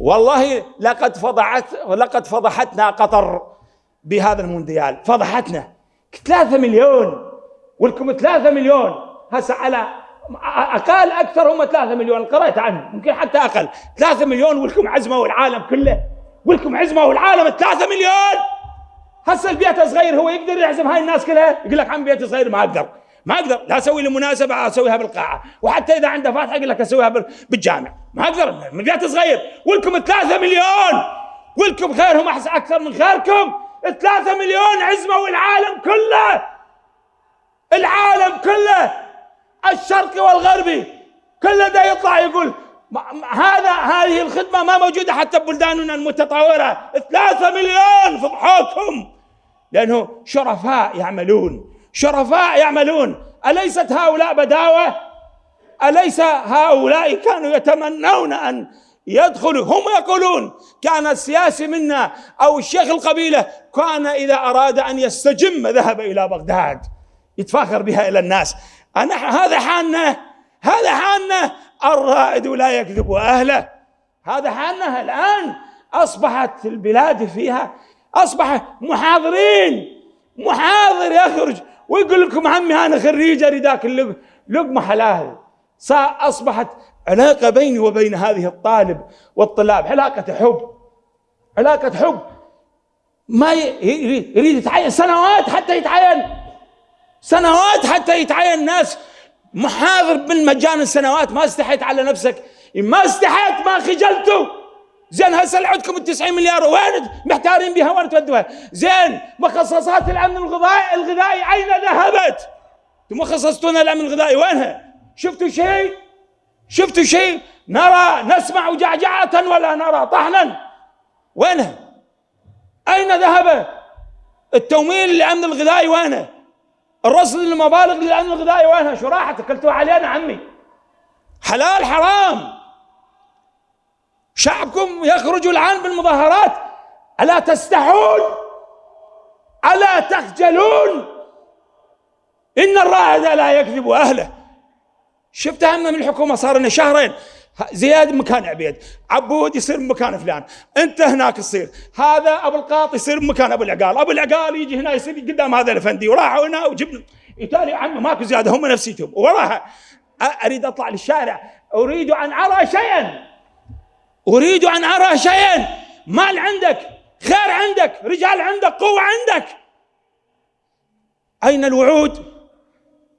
والله لقد فضحت لقد فضحتنا قطر بهذا المونديال. فضحتنا. ثلاثة مليون. ولكم ثلاثة مليون. هسه على أقل أكثر هم ثلاثة مليون. قرأت عنهم. يمكن حتى أقل. ثلاثة مليون. ولكم عزمه والعالم كله. ولكم عزمه والعالم ثلاثة مليون. هسه البيت صغير هو يقدر يعزم هاي الناس كلها؟ يقول لك عم بيت صغير ما أقدر. ما أقدر لا أسوي لي مناسبة أسويها بالقاعة. وحتى إذا عنده فاتحة يقول لك أسويها بالجامع. ما أقدر من بيت صغير. ولكم ثلاثة مليون. ولكم خيرهم احسن أكثر من خيركم. ثلاثة مليون عزمه والعالم كله. العالم كله. الشرقي والغربي. كله ده يطلع يقول هذا هذه الخدمة ما موجودة حتى ببلداننا المتطورة. ثلاثة مليون فضحوكم. لأنه شرفاء يعملون. شرفاء يعملون. أليست هؤلاء بداوة؟ أليس هؤلاء كانوا يتمنون أن يدخلوا؟ هم يقولون كان السياسي منا أو الشيخ القبيلة كان إذا أراد أن يستجم ذهب إلى بغداد يتفاخر بها إلى الناس. أنا هذا حالنا هذا حالنا الرائد لا يكذب أهله. هذا حالنا الآن. أصبحت البلاد فيها أصبح محاضرين. محاضر يخرج. ويقول لكم عمي أنا خريج أريد أكل لقمة حلال. أصبحت علاقة بيني وبين هذه الطالب والطلاب. علاقة حب. علاقة حب. ما يريد يتعين. سنوات حتى يتعين. سنوات حتى يتعين. ناس محاضر بالمجان سنوات. ما استحيت على نفسك. ما استحيت ما خجلتوا زين هسه عندكم ال 90 مليار وين محتارين بها وين تودوها زين مخصصات الأمن الغذائي الغذائي أين ذهبت؟ أنتم خصصتونا الأمن الغذائي وينها؟ شفتوا شيء؟ شفتوا شيء؟ نرى نسمع جعجعة ولا نرى طحنا وينها؟ أين ذهب؟ التمويل للأمن الغذائي وينه؟ الرصد المبالغ للأمن الغذائي وينها؟ شو راحت؟ اكلتوها علينا عمي حلال حرام شعبكم يخرج الآن بالمظاهرات. ألا تستحون؟ ألا تخجلون؟ إن الرائد لا يكذب أهله. شفت همنا من الحكومة صار لنا شهرين. زياد مكان عبيد عبود يصير مكان فلان. أنت هناك تصير. هذا أبو القاط يصير مكان أبو العقال. أبو العقال يجي هنا يصير قدام هذا الأفندي. وراحوا هنا وجبنا يتالي عنه ماكو زيادة هم نفسيتهم. وراها أريد أطلع للشارع. أريد أن أرى شيئا. أريد أن أرى شيئا. مال عندك خير عندك رجال عندك قوة عندك. أين الوعود؟